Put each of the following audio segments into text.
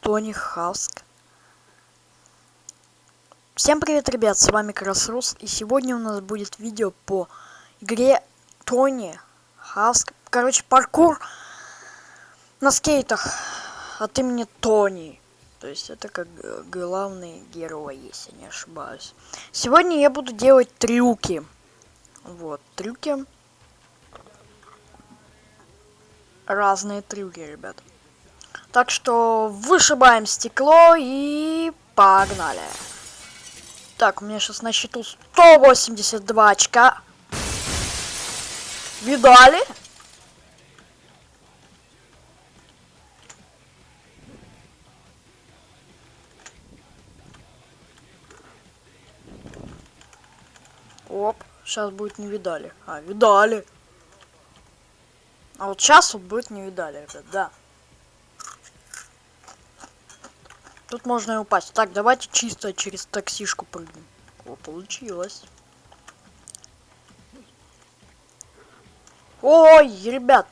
Тони Хаск. Всем привет, ребят, с вами Красрус, и сегодня у нас будет видео по игре Тони Хаск. Короче, паркур на скейтах от имени Тони. То есть это как главный герой, если не ошибаюсь. Сегодня я буду делать трюки. Вот, трюки. Разные трюки, ребят. Так что вышибаем стекло и погнали. Так, у меня сейчас на счету 182 очка. Видали? Оп, сейчас будет не видали. А, видали. А вот сейчас вот будет не видали, ребят, да. Тут можно и упасть. Так, давайте чисто через таксишку прыгнем. О, получилось. Ой, ребят.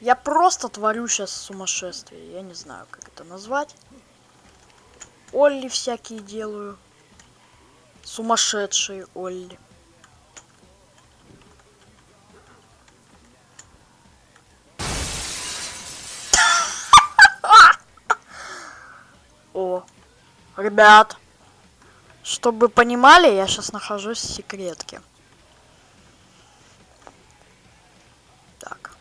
Я просто творю сейчас сумасшествие. Я не знаю, как это назвать. Олли всякие делаю. Сумасшедшие Олли. О, ребят, чтобы понимали, я сейчас нахожусь в секретке. Так.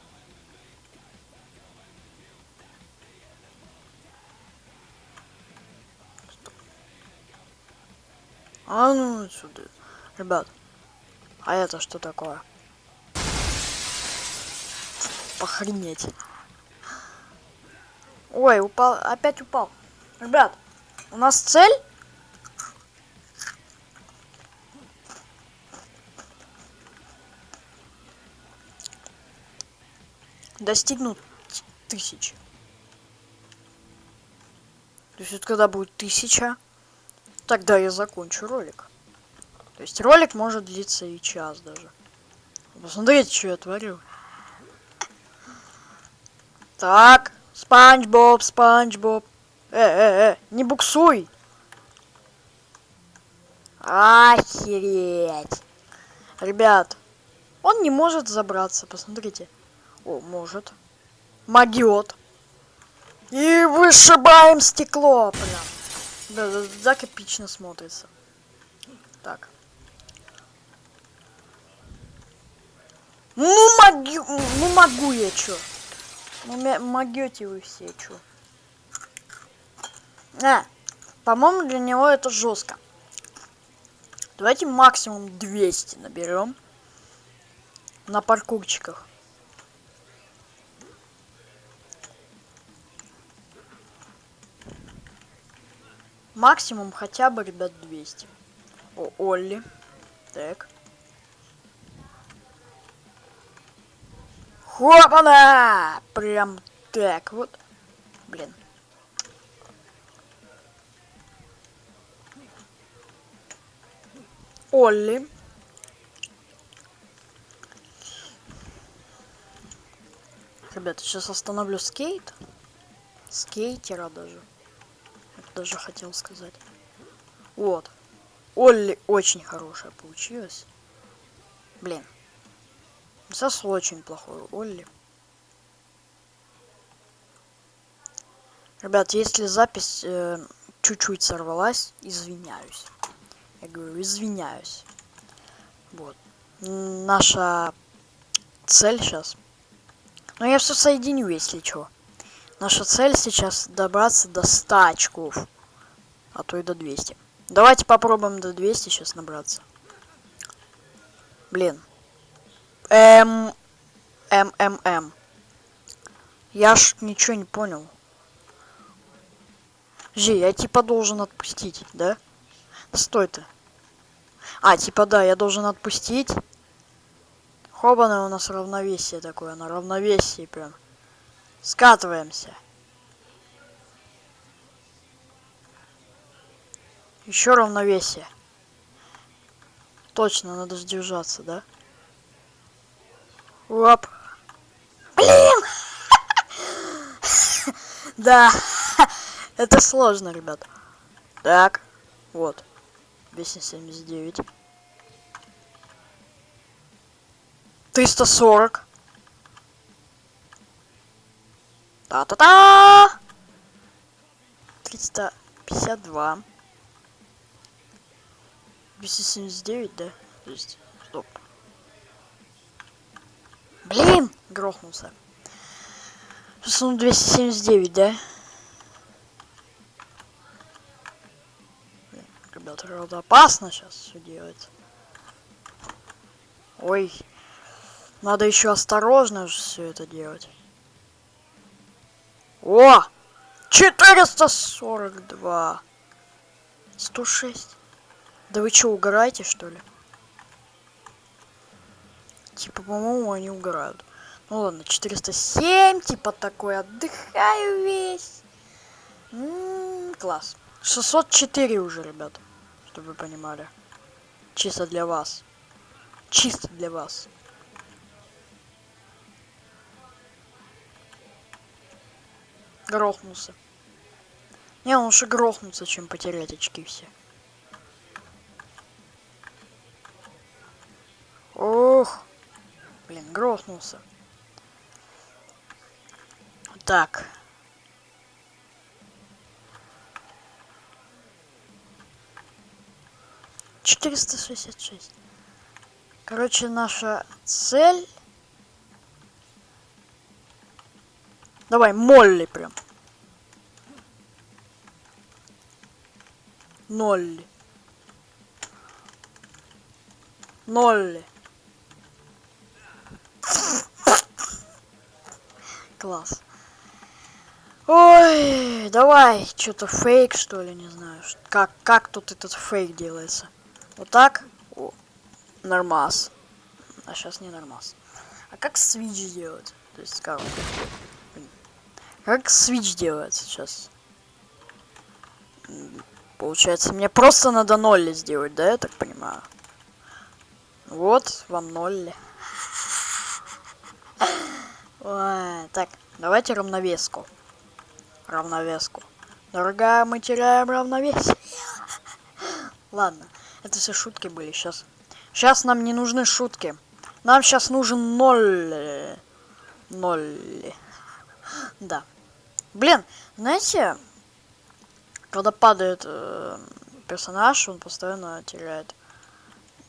А ну отсюда. Ребят, а это что такое? Похренеть. Ой, упал, опять упал. Ребят, у нас цель... Достигнуть тысячи. То есть вот когда будет тысяча, тогда я закончу ролик. То есть ролик может длиться и час даже. Посмотрите, что я творю. Так, Спанч Боб, Спанч Боб. Э, э, э, не буксуй. Охереть. Ребят, он не может забраться, посмотрите. О, может. Могет. И вышибаем стекло прям. Да, да, так эпично смотрится. Так. Ну могу, ну могу я чё? Ну могете вы все чё? А, по-моему, для него это жестко. Давайте максимум 200 наберем на паркурчиках. Максимум хотя бы, ребят, 200. О, Олли. Так. Хопана! Прям так вот. Блин. Олли. Ребята, сейчас остановлю скейт. Скейтера даже. Это даже хотел сказать. Вот. Олли очень хорошая получилась. Блин. Сейчас очень плохой Олли. Ребят, если запись э, чуть-чуть э, сорвалась, извиняюсь. Я говорю, извиняюсь. Вот. Наша цель сейчас. Но я все соединю, если что. Наша цель сейчас добраться до 100 очков. А то и до 200. Давайте попробуем до 200 сейчас набраться. Блин. М. М. М. М. Я ж ничего не понял. Жи, я типа должен отпустить, да? Стой ты. А, типа да, я должен отпустить. Хобана у нас равновесие такое, на равновесии прям. Скатываемся. Еще равновесие. Точно, надо сдержаться, да? Оп. Блин! Да. Это сложно, ребят. Так, вот. 279. 340. Та-та-та! 352. 279, да? То есть, стоп. Блин! Грохнулся. Сейчас он 279, да? Ребята, правда опасно сейчас все делать. Ой. Надо еще осторожно все это делать. О! 442. 106. Да вы что, угораете, что ли? Типа, по-моему, они угорают. Ну ладно, 407, типа такой, отдыхаю весь. М -м, класс. 604 уже, ребят, чтобы вы понимали. Чисто для вас. Чисто для вас. Грохнулся. Не, лучше грохнуться, чем потерять очки все. Ох. Блин, грохнулся. Так. Четыреста шестьдесят шесть. Короче, наша цель... Давай, Молли прям. Ноль. Ноль. Класс. Ой, давай, что-то фейк, что ли, не знаю. Как, как тут этот фейк делается? Вот так? О, нормас. А сейчас не нормас. А как свич делать? То есть как? Как свич делается сейчас? Получается, мне просто надо ноль сделать, да, я так понимаю? Вот, вам ноль. Ой, так, давайте равновеску равновеску. Дорогая, мы теряем равновесие. Ладно, это все шутки были сейчас. Сейчас нам не нужны шутки. Нам сейчас нужен ноль. Ноль. Да. Блин, знаете, когда падает э, персонаж, он постоянно теряет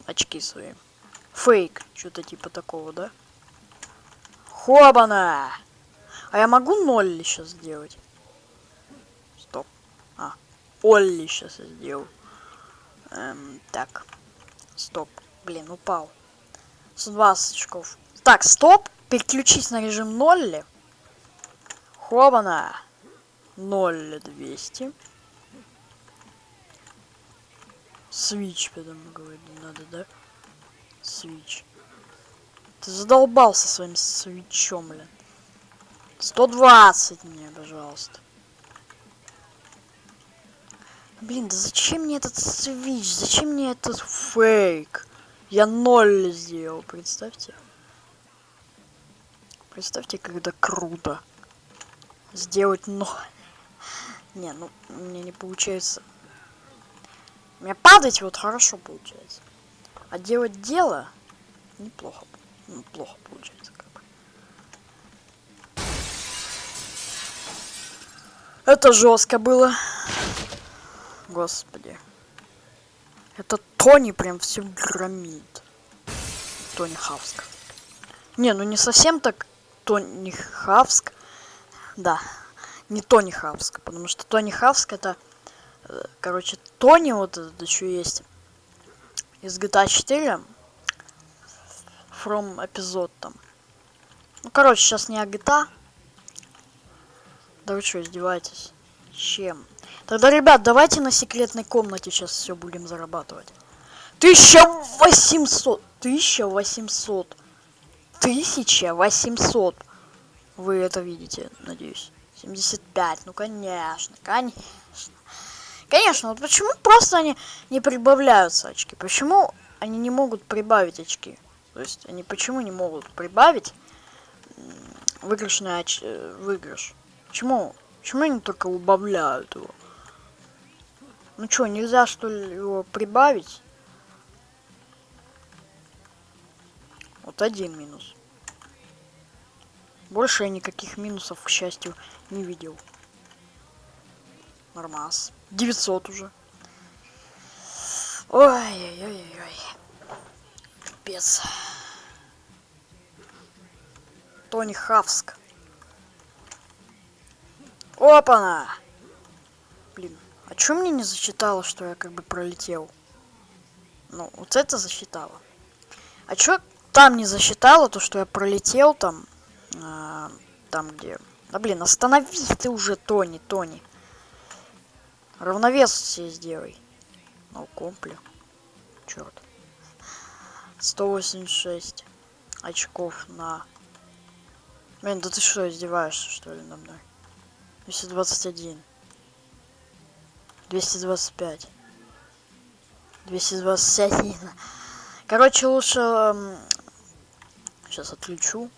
очки свои. Фейк, что-то типа такого, да? Хобана! А я могу ноль сейчас сделать? Олли сейчас сделал. Эм, так. Стоп. Блин, упал. 120 очков. Так, стоп. Переключись на режим 0. Хобана. 0 200. Свич, потому говорю, надо, да? Свич. Ты задолбался своим свечом, блин. 120 мне, пожалуйста. Блин, да зачем мне этот свич? Зачем мне этот фейк? Я ноль сделал, представьте. Представьте, когда круто. Сделать ноль. Не, ну, мне не получается. Меня падать вот хорошо получается. А делать дело неплохо. Ну, плохо получается как бы. Это жестко было. Господи. Это Тони прям все громит. Тони Хавск. Не, ну не совсем так Тони Хавск. Да, не Тони Хавск, потому что Тони Хавск это... Э, короче, Тони вот этот еще есть. Из GTA 4. From эпизод там. Ну, короче, сейчас не о GTA. Да вы что, издеваетесь? Чем? Тогда, ребят, давайте на секретной комнате сейчас все будем зарабатывать. 1800! 1800! 1800! Вы это видите, надеюсь. 75, ну конечно, конечно. Конечно, вот почему просто они не прибавляются очки? Почему они не могут прибавить очки? То есть они почему не могут прибавить выигрышный оч... Э, выигрыш? Почему Почему они только убавляют его? Ну что, нельзя что ли его прибавить? Вот один минус. Больше я никаких минусов, к счастью, не видел. Нормас. 900 уже. Ой-ой-ой-ой. Капец. Тони Хавск. Опа-на! А чё мне не засчитало, что я как бы пролетел? Ну, вот это засчитало. А чё там не засчитало, то, что я пролетел там, э, там где... Да блин, останови ты уже, Тони, Тони. Равновес себе сделай. Ну, компле. Черт. 186 очков на... Блин, да ты что, издеваешься, что ли, на мной? 221. 225. 221. Короче, лучше... Сейчас отключу.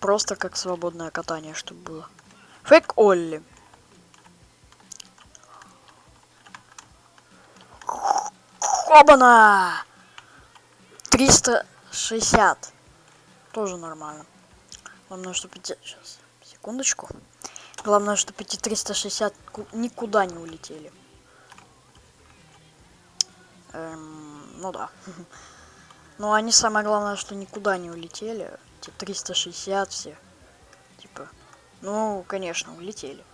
Просто как свободное катание, чтобы было. Фейк Олли. Обана! 360. Тоже нормально. Главное, чтобы эти... Сейчас, секундочку. Главное, чтобы эти 360 никуда не улетели. Эм, ну да. Но они самое главное, что никуда не улетели. Эти 360 все. Типа. Ну, конечно, улетели.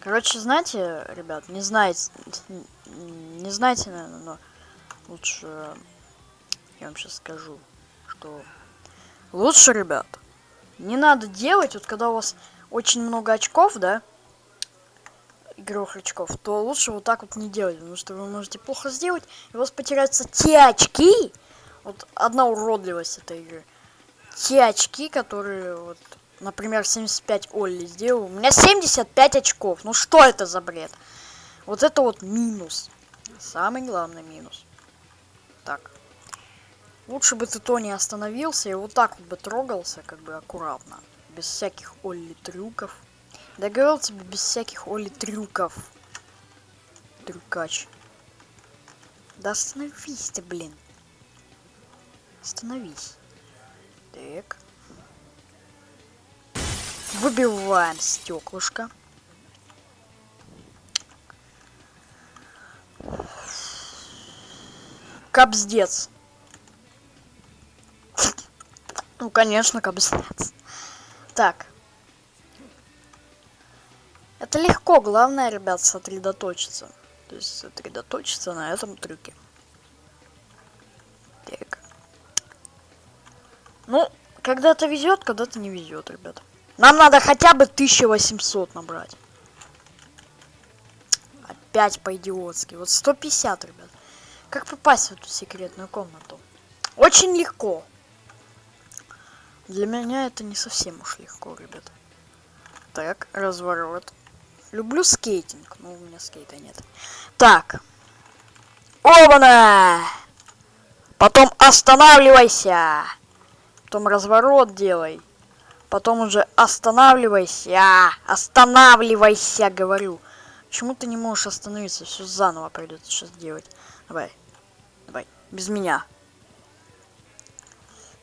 Короче, знаете, ребят, не знаете, не знаете, наверное, но лучше я вам сейчас скажу, что лучше, ребят, не надо делать, вот когда у вас очень много очков, да, игровых очков, то лучше вот так вот не делать, потому что вы можете плохо сделать, и у вас потеряются те очки, вот одна уродливость этой игры, те очки, которые вот например, 75 Олли сделал. У меня 75 очков. Ну что это за бред? Вот это вот минус. Самый главный минус. Так. Лучше бы ты то не остановился и вот так вот бы трогался, как бы аккуратно. Без всяких Олли трюков. Да говорил тебе, без всяких Олли трюков. Трюкач. Да остановись ты, блин. Остановись. Так. Выбиваем стеклышко. Кобздец. Ну, конечно, кобздец. Так. Это легко, главное, ребят, сосредоточиться. То есть сосредоточиться на этом трюке. Так. Ну, когда-то везет, когда-то не везет, ребят. Нам надо хотя бы 1800 набрать. Опять по-идиотски. Вот 150, ребят. Как попасть в эту секретную комнату? Очень легко. Для меня это не совсем уж легко, ребят. Так, разворот. Люблю скейтинг, но у меня скейта нет. Так. Оба-на! Потом останавливайся. Потом разворот делай. Потом уже останавливайся, останавливайся, говорю. Почему ты не можешь остановиться? Все заново придется сейчас делать. Давай, давай, без меня.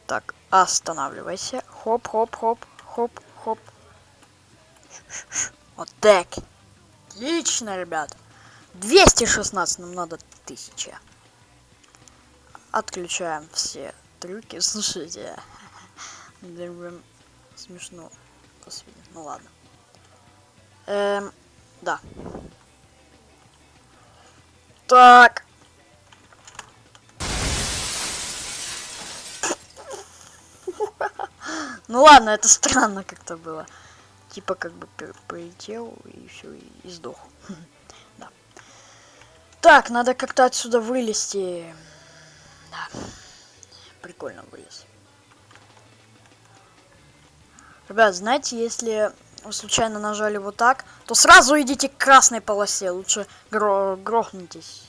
Так, останавливайся. Хоп, хоп, хоп, хоп, хоп. Вот так. Отлично, ребят. 216, нам надо 1000. Отключаем все трюки. Слушайте смешно. Ну ладно. Эм, да. Так. Ну ладно, это странно как-то было. Типа как бы полетел и все, и сдох. Да. Так, надо как-то отсюда вылезти. Да. Прикольно вылез. Ребят, знаете, если вы случайно нажали вот так, то сразу идите к красной полосе. Лучше гро грохнитесь.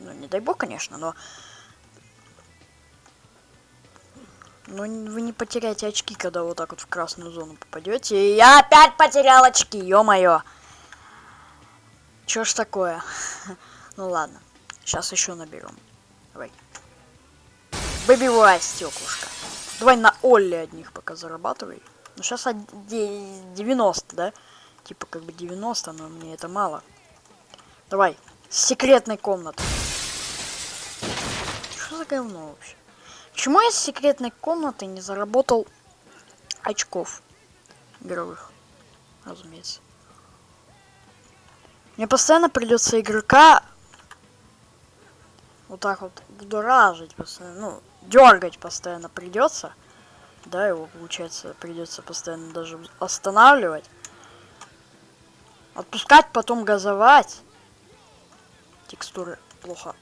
Ну, не дай бог, конечно, но... Ну, н- вы не потеряете очки, когда вот так вот в красную зону попадете. И я опять потерял очки, ё-моё. Чё ж такое? Ну ладно, сейчас еще наберем. Давай. Выбивай стеклышко. Давай на Олли одних пока зарабатывай. Ну сейчас 90, да? Типа как бы 90, но мне это мало. Давай. С секретной комнаты. Что за говно вообще? Почему я с секретной комнаты не заработал очков игровых? Разумеется. Мне постоянно придется игрока вот так вот будоражить постоянно, ну, дергать постоянно придется. Да, его, получается, придется постоянно даже останавливать. Отпускать, потом газовать. Текстуры плохо.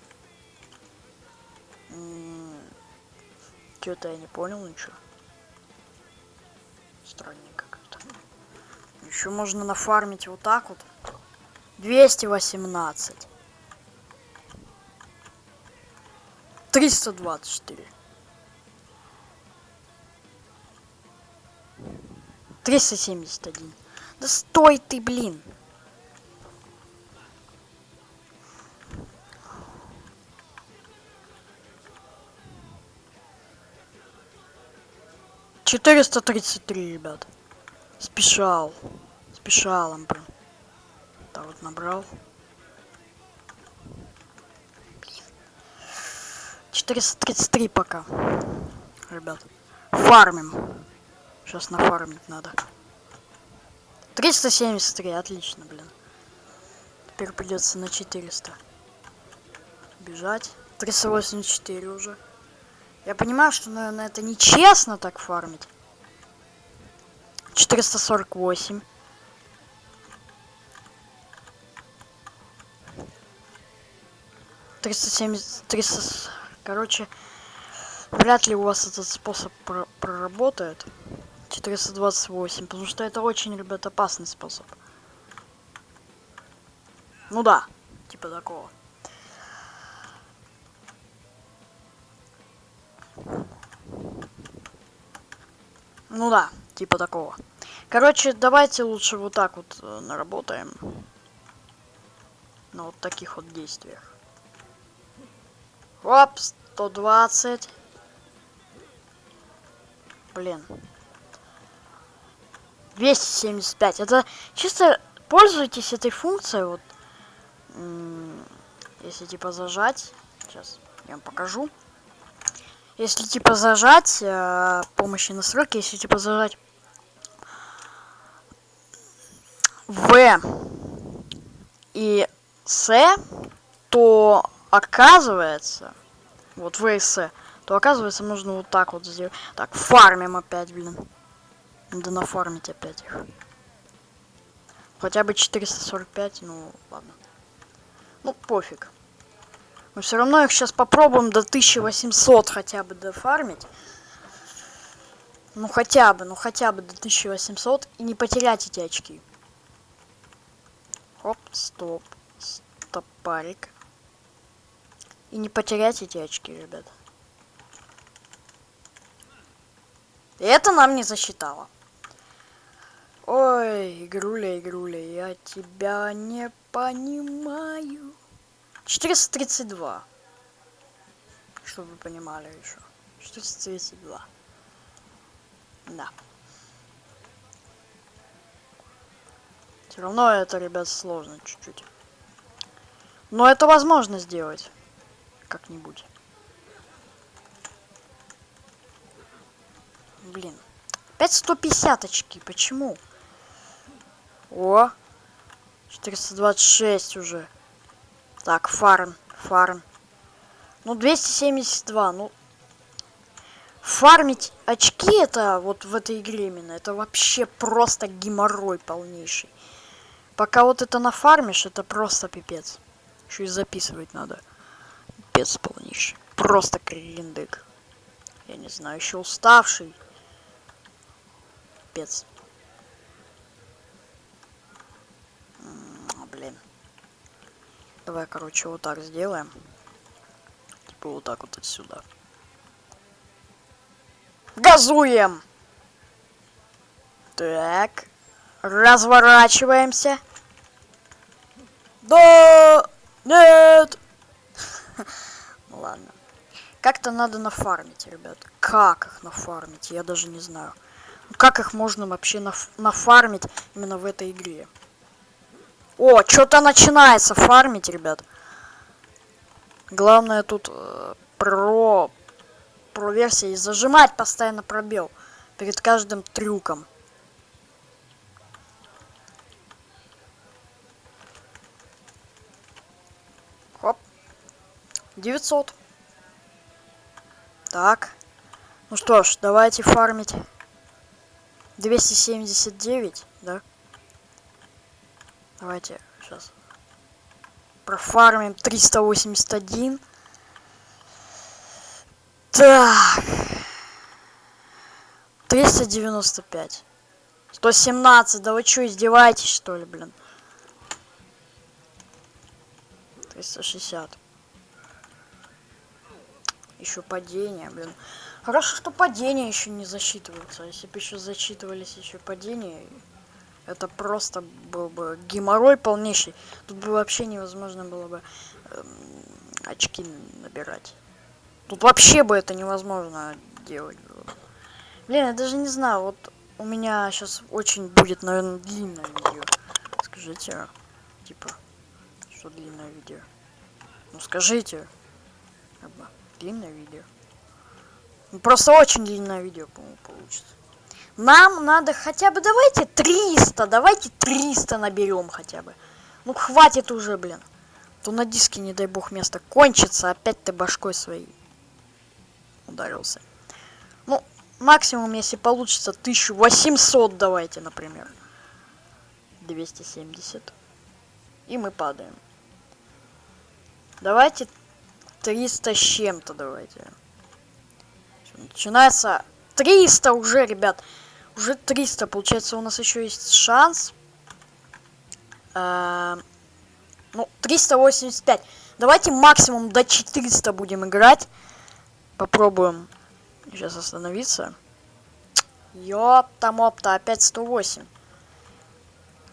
Что-то я не понял ничего. Странненько как-то. Еще можно нафармить вот так вот. 218. 324. 371. Да стой ты, блин. Четыреста тридцать три, ребят. Спешал. Спешал, он прям. Так вот набрал. 433 пока. Ребят. Фармим. Сейчас нафармить надо. 373, отлично, блин. Теперь придется на 400. Бежать. 384 уже. Я понимаю, что, наверное, это нечестно так фармить. 448. Триста семьдесят, триста, короче, вряд ли у вас этот способ про проработает. 428, потому что это очень, ребят, опасный способ. Ну да, типа такого. Ну да, типа такого. Короче, давайте лучше вот так вот э, наработаем. На вот таких вот действиях. Оп, 120. Блин. 275. Это чисто пользуйтесь этой функцией. Вот. Если типа зажать. Сейчас я вам покажу. Если типа зажать э, помощи настройки, если типа зажать В и С, то оказывается, вот В и С, то оказывается нужно вот так вот сделать. Так, фармим опять, блин. Надо нафармить опять их. Хотя бы 445, ну ладно. Ну пофиг. Мы все равно их сейчас попробуем до 1800 хотя бы дофармить. Ну хотя бы, ну хотя бы до 1800 и не потерять эти очки. Оп, стоп. Стопарик. И не потерять эти очки, ребят. И это нам не засчитало. Ой, игруля, игруля, я тебя не понимаю. 432. Чтобы вы понимали еще. 432. Да. Все равно это, ребят, сложно чуть-чуть. Но это возможно сделать. Как-нибудь. Блин. Опять 150 очки. Почему? О. 426 уже. Так, фарм, фарм. Ну, 272, ну... Фармить очки это вот в этой игре именно, это вообще просто геморрой полнейший. Пока вот это нафармишь, это просто пипец. Еще и записывать надо. Пипец полнейший. Просто крендык. Я не знаю, еще уставший. Пипец. Блин. Давай, короче, вот так сделаем. Типа вот так вот отсюда. Газуем! Так. Разворачиваемся. Да! Нет! Ну ладно. Как-то надо нафармить, ребят. Как их нафармить, я даже не знаю. Как их можно вообще наф нафармить именно в этой игре? О, что-то начинается фармить, ребят. Главное тут э, про про версии зажимать постоянно пробел перед каждым трюком. Хоп. 900. Так. Ну что ж, давайте фармить. 279, да? Давайте сейчас профармим 381. Так. 395. 117. Да вы что, издеваетесь, что ли, блин? 360. Еще падение, блин. Хорошо, что падения еще не засчитываются. Если бы еще зачитывались еще падения, это просто был бы геморрой полнейший. Тут бы вообще невозможно было бы эм, очки набирать. Тут вообще бы это невозможно делать было. Блин, я даже не знаю, вот у меня сейчас очень будет, наверное, длинное видео. Скажите, типа, что длинное видео? Ну скажите, длинное видео. Ну, просто очень длинное видео, по-моему, получится. Нам надо хотя бы, давайте 300, давайте 300 наберем хотя бы. Ну хватит уже, блин. То на диске, не дай бог, место кончится, опять ты башкой своей ударился. Ну, максимум, если получится, 1800 давайте, например. 270. И мы падаем. Давайте 300 с чем-то давайте. Начинается 300 уже, ребят. Уже 300. Получается, у нас еще есть шанс. Э ну, 385. Давайте максимум до 400 будем играть. Попробуем сейчас остановиться. Ёпта-мопта, опять 108.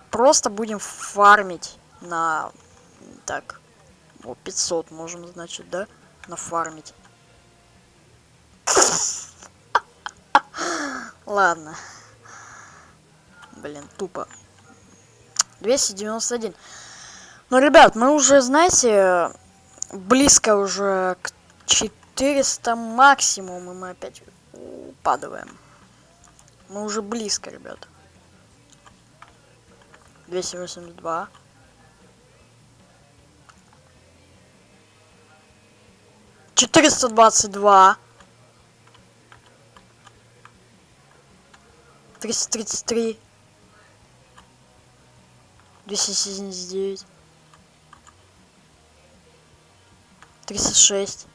Просто будем фармить на... Так, о, 500 можем, значит, да? Нафармить. Ладно. Блин, тупо. 291. Ну, ребят, мы уже, знаете, близко уже к 4 400 максимум, и мы опять упадываем. Мы уже близко, ребят. 282. Четыреста двадцать два. 333, 279, 36,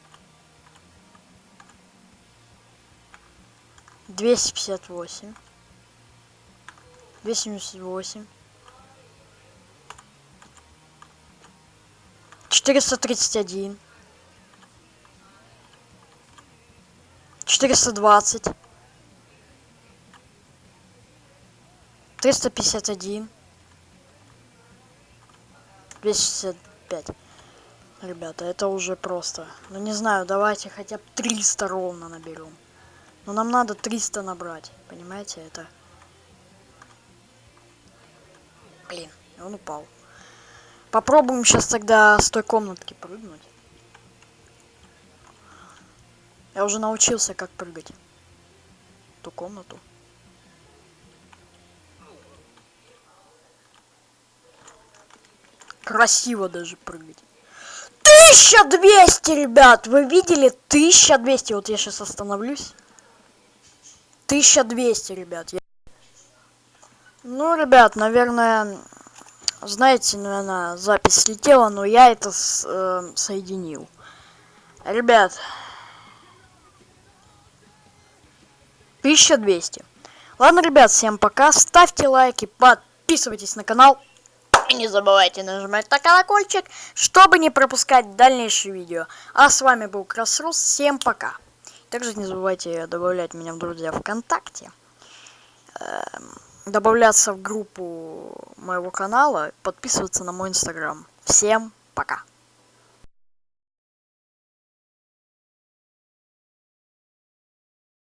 258, 278, 431, 420, 351, 265. Ребята, это уже просто. Ну не знаю, давайте хотя бы 300 ровно наберем. Но нам надо 300 набрать. Понимаете, это... Блин, он упал. Попробуем сейчас тогда с той комнатки прыгнуть. Я уже научился, как прыгать. Ту комнату. Красиво даже прыгать. 1200, ребят! Вы видели? 1200. Вот я сейчас остановлюсь. 1200, ребят. Я... Ну, ребят, наверное, знаете, наверное, запись слетела, но я это с, э, соединил. Ребят, 1200. Ладно, ребят, всем пока. Ставьте лайки, подписывайтесь на канал. И не забывайте нажимать на колокольчик, чтобы не пропускать дальнейшие видео. А с вами был Красрус. Всем пока. Также не забывайте добавлять меня в друзья ВКонтакте. Эм, добавляться в группу моего канала, подписываться на мой инстаграм. Всем пока!